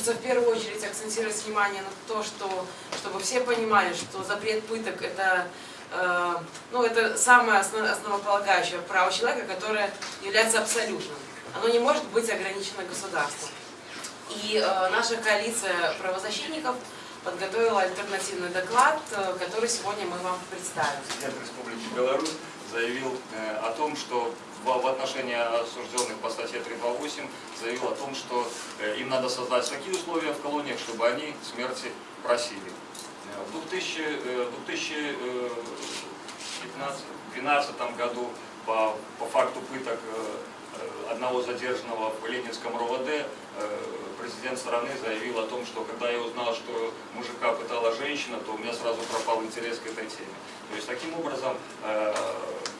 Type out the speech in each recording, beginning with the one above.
хочется в первую очередь акцентировать внимание на то, что, чтобы все понимали, что запрет пыток это, э, ну, это самое основ, основополагающее право человека, которое является абсолютным. Оно не может быть ограничено государством. И э, наша коалиция правозащитников подготовила альтернативный доклад, э, который сегодня мы вам представим. Президент Республики Беларусь заявил э, о том, что в отношении осужденных по статье 328 заявил о том, что э, им надо создать такие условия в колониях, чтобы они смерти просили. В 2012 году по, по факту пыток одного задержанного в Ленинском РОВД президент страны заявил о том, что когда я узнал, что мужика пытала женщина, то у меня сразу пропал интерес к этой теме. То есть таким образом э,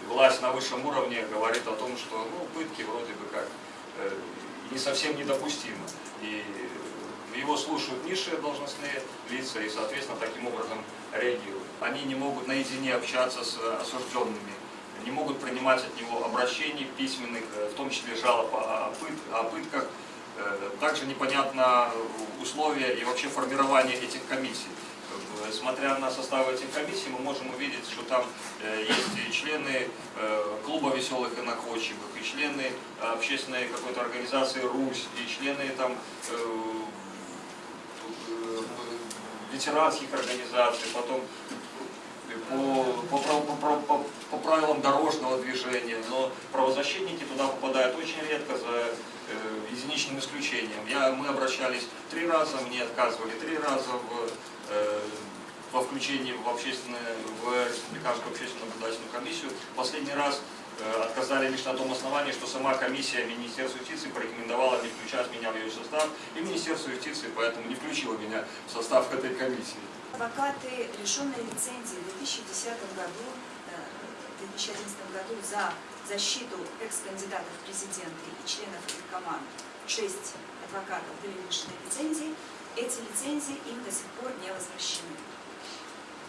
власть на высшем уровне говорит о том, что ну, пытки вроде бы как э, не совсем недопустимы. И его слушают низшие должностные лица и, соответственно, таким образом реагируют. Они не могут наедине общаться с осужденными, не могут принимать от него обращений письменных, в том числе жалоб о, пыт, о пытках. Э, также непонятно условия и вообще формирование этих комиссий. Э, смотря на состав этих комиссий, мы можем увидеть, что там э, есть и члены клуба веселых и находчивых, и члены общественной какой-то организации «Русь», и члены там ветеранских организаций, потом по, по, по, по, по правилам дорожного движения, но правозащитники туда попадают очень редко за Э, единичным исключением. Я, мы обращались три раза, мне отказывали три раза в, э, во включении в, общественную, в Республиканскую общественную наблюдательную комиссию. Последний раз э, отказали лишь на том основании, что сама комиссия Министерства юстиции порекомендовала не включать меня в ее состав, и Министерство юстиции поэтому не включило меня в состав этой комиссии. Адвокаты, лишенные лицензии в 2010 году, 2011 году за защиту экс-кандидатов в президенты и членов их команд. Шесть адвокатов были лишены лицензий, эти лицензии им до сих пор не возвращены.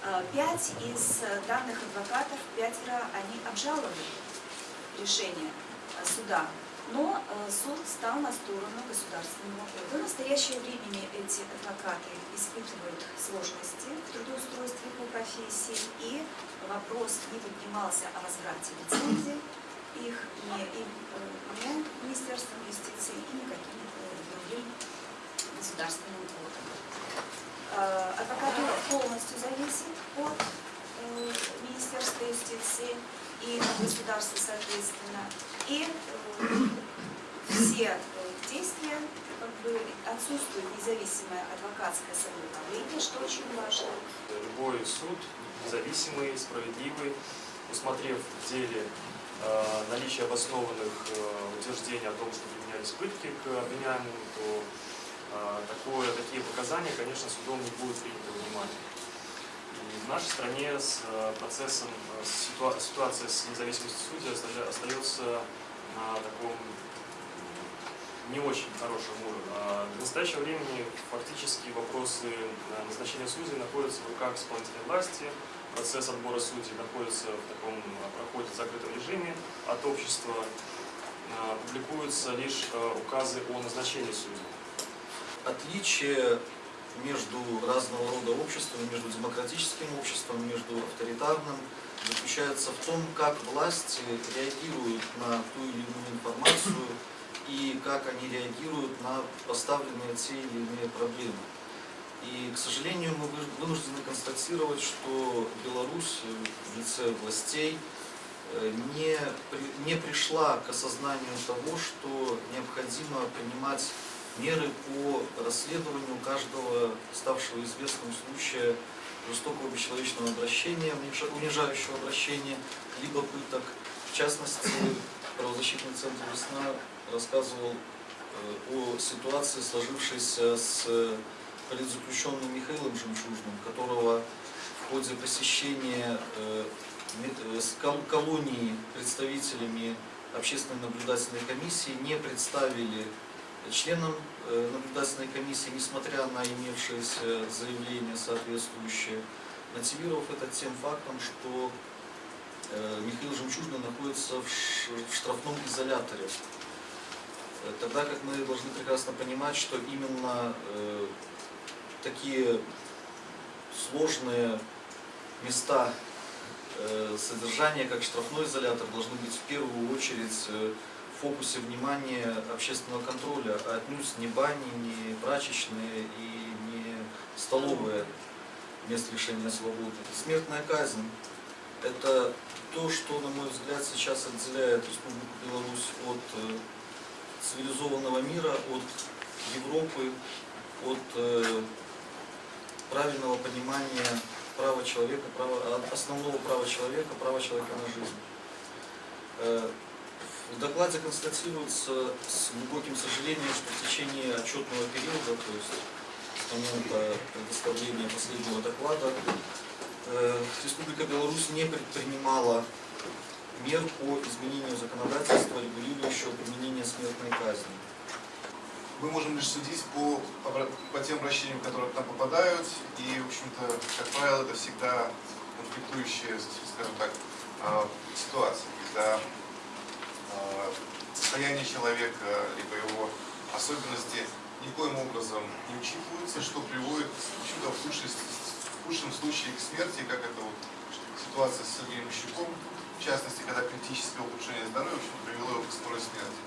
А, пять из данных адвокатов, пятеро, они обжаловали решение а, суда, но а, суд стал на сторону государственного. До настоящего времени эти адвокаты испытывают сложности в трудоустройстве по профессии, и вопрос не поднимался о возврате лицензии, их не, и, не Министерством юстиции и никаким другим государственным органом. Адвокатура полностью зависит от э, Министерства юстиции и государства соответственно. И э, все действия как бы отсутствует независимое адвокатское самоуправление, что очень важно. Любой суд, независимый, справедливый, усмотрев в деле Э, наличие обоснованных э, утверждений о том, что применялись пытки к обвиняемому, то э, такое, такие показания, конечно, судом не будут приняты во внимание. И в нашей стране с процессом, ситуация с независимостью судей остается на таком не очень хорошем уровне. А до настоящего времени фактически вопросы назначения судей находятся в руках исполнительной власти, процесс отбора судей находится в таком а, проходе в закрытом режиме от общества, а, публикуются лишь а, указы о назначении судей. Отличие между разного рода обществами, между демократическим обществом, между авторитарным, заключается в том, как власти реагируют на ту или иную информацию и как они реагируют на поставленные те или иные проблемы. И, к сожалению, мы вынуждены констатировать, что Беларусь в лице властей э, не, не пришла к осознанию того, что необходимо принимать меры по расследованию каждого ставшего известным случая жестокого бесчеловечного обращения, унижающего обращения, либо пыток. В частности, правозащитный центр «Весна» рассказывал э, о ситуации, сложившейся с политзаключенным Михаилом Жемчужным, которого в ходе посещения э, э, колонии представителями общественной наблюдательной комиссии не представили членам э, наблюдательной комиссии, несмотря на имевшееся заявление соответствующее, мотивировав это тем фактом, что Михаил Жемчужный находится в штрафном изоляторе Э, Тогда как мы должны прекрасно понимать, что именно э, такие сложные места э, содержания, как штрафной изолятор, должны быть в первую очередь э, в фокусе внимания общественного контроля, а отнюдь не бани, не прачечные и не столовые мест лишения свободы. Смертная казнь – это то, что, на мой взгляд, сейчас отделяет Республику Беларусь от э, цивилизованного мира, от Европы, от э, правильного понимания права человека, права, а- основного права человека, права человека на жизнь. Э, В докладе констатируется с глубоким сожалением, что в течение отчетного периода, то есть с момента предоставления последнего доклада, Республика Беларусь не предпринимала мер по изменению законодательства, регулирующего применение смертной казни. мы можем лишь судить по, по тем обращениям, которые к нам попадают, и, в общем-то, как правило, это всегда конфликтующая, скажем так, а, ситуация, когда а, состояние человека, либо его особенности никоим образом не учитываются, что приводит, в общем-то, в худшем, худшем случае к смерти, как это вот ситуация с Сергеем Щуком, в частности, когда критическое улучшение здоровья, привело его к скорой смерти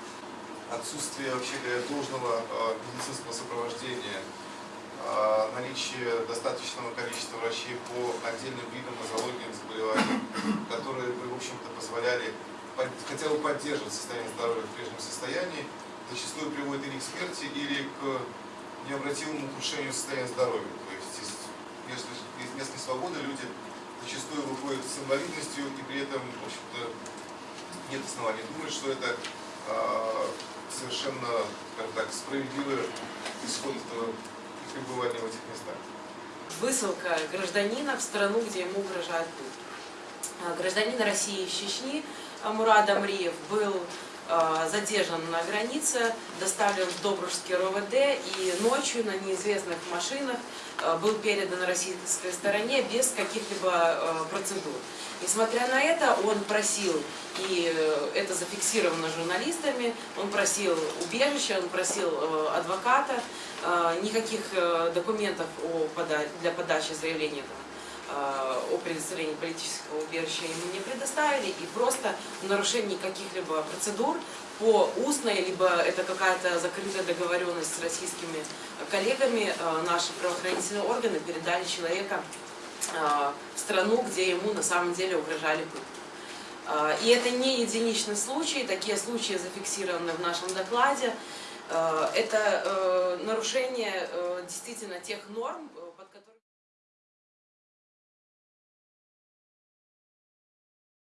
отсутствие вообще говоря, должного э, медицинского сопровождения, э, наличие достаточного количества врачей по отдельным видам нозологии заболеваний, которые бы, в общем-то, позволяли под- хотя бы поддерживать состояние здоровья в прежнем состоянии, зачастую приводит или к смерти, или к необратимому ухудшению состояния здоровья. То есть мест, из мест несвободы люди зачастую выходят с инвалидностью, и при этом, в общем-то, нет оснований думать, что это а, совершенно, скажем так, справедливый исход этого пребывания в этих местах. Высылка гражданина в страну, где ему угрожает. А, Гражданин России из Чечни а, Мурад Амриев был задержан на границе, доставлен в Добружский РОВД и ночью на неизвестных машинах а, был передан российской стороне без каких-либо а, процедур. Несмотря на это, он просил, и э, это зафиксировано журналистами, он просил убежища, он просил э, адвоката, э, никаких э, документов для подачи заявления э, о предоставлении политического убежища ему не предоставили, и просто в нарушении каких-либо процедур по устной, либо это какая-то закрытая договоренность с российскими коллегами, э, наши правоохранительные органы передали человека э, в страну, где ему на самом деле угрожали пытки. Э, И это не единичный случай, такие случаи зафиксированы в нашем докладе. Э, Это э, нарушение э, действительно тех норм, э,